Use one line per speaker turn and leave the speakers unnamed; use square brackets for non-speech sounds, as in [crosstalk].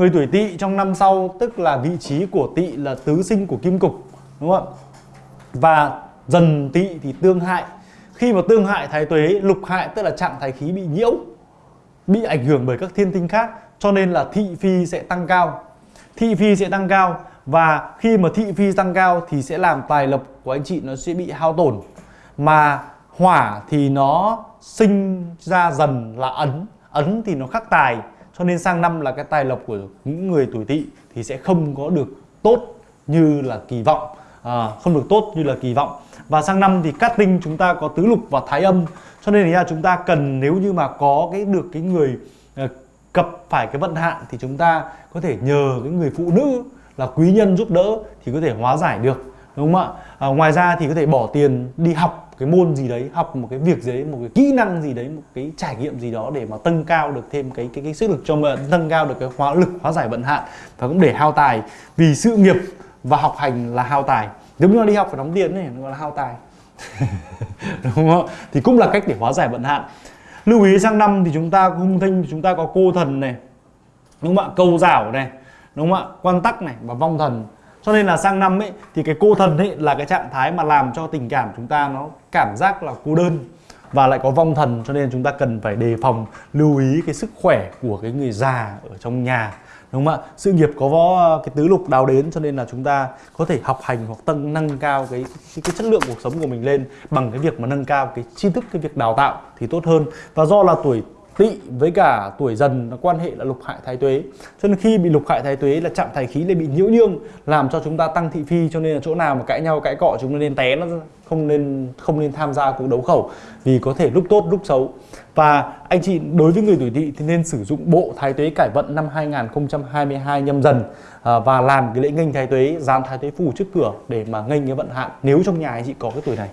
người tuổi tỵ trong năm sau, tức là vị trí của tỵ là tứ sinh của kim cục, đúng không và dần tỵ thì tương hại. Khi mà tương hại thái tuế, lục hại tức là trạng thái khí bị nhiễu, bị ảnh hưởng bởi các thiên tinh khác, cho nên là thị phi sẽ tăng cao. Thị phi sẽ tăng cao và khi mà thị phi tăng cao thì sẽ làm tài lộc của anh chị nó sẽ bị hao tổn. Mà hỏa thì nó sinh ra dần là ấn ấn thì nó khắc tài cho nên sang năm là cái tài lộc của những người tuổi tỵ thì sẽ không có được tốt như là kỳ vọng. À, không được tốt như là kỳ vọng. Và sang năm thì cát tinh chúng ta có tứ lục và thái âm. Cho nên là chúng ta cần nếu như mà có cái được cái người ờ, cập phải cái vận hạn thì chúng ta có thể nhờ cái người phụ nữ là quý nhân giúp đỡ thì có thể hóa giải được đúng không ạ? À, ngoài ra thì có thể bỏ tiền đi học cái môn gì đấy học một cái việc gì đấy một cái kỹ năng gì đấy một cái trải nghiệm gì đó để mà tăng cao được thêm cái cái, cái sức lực cho mình nâng cao được cái hóa lực hóa giải vận hạn và cũng để hao tài. Vì sự nghiệp và học hành là hao tài. Giống như đi học phải đóng tiền này nó là hao tài. [laughs] Đúng không? Thì cũng là cách để hóa giải vận hạn. Lưu ý sang năm thì chúng ta hung thanh chúng ta có cô thần này đúng không ạ? Câu rảo này đúng không ạ? Quan tắc này và vong thần cho nên là sang năm ấy thì cái cô thần ấy là cái trạng thái mà làm cho tình cảm chúng ta nó cảm giác là cô đơn và lại có vong thần cho nên chúng ta cần phải đề phòng lưu ý cái sức khỏe của cái người già ở trong nhà đúng không ạ? Sự nghiệp có võ cái tứ lục đào đến cho nên là chúng ta có thể học hành hoặc tăng nâng cao cái, cái cái chất lượng cuộc sống của mình lên bằng cái việc mà nâng cao cái tri thức cái việc đào tạo thì tốt hơn. Và do là tuổi tỵ với cả tuổi dần nó quan hệ là lục hại thái tuế. Cho nên khi bị lục hại thái tuế là chạm thái khí lại bị nhiễu nhương làm cho chúng ta tăng thị phi. Cho nên là chỗ nào mà cãi nhau cãi cọ chúng ta nên té nó không nên không nên tham gia cuộc đấu khẩu vì có thể lúc tốt lúc xấu. Và anh chị đối với người tuổi tỵ thì nên sử dụng bộ thái tuế cải vận năm 2022 nhâm dần à, và làm cái lễ nghênh thái tuế dán thái tuế phù trước cửa để mà nghênh cái vận hạn. Nếu trong nhà anh chị có cái tuổi này.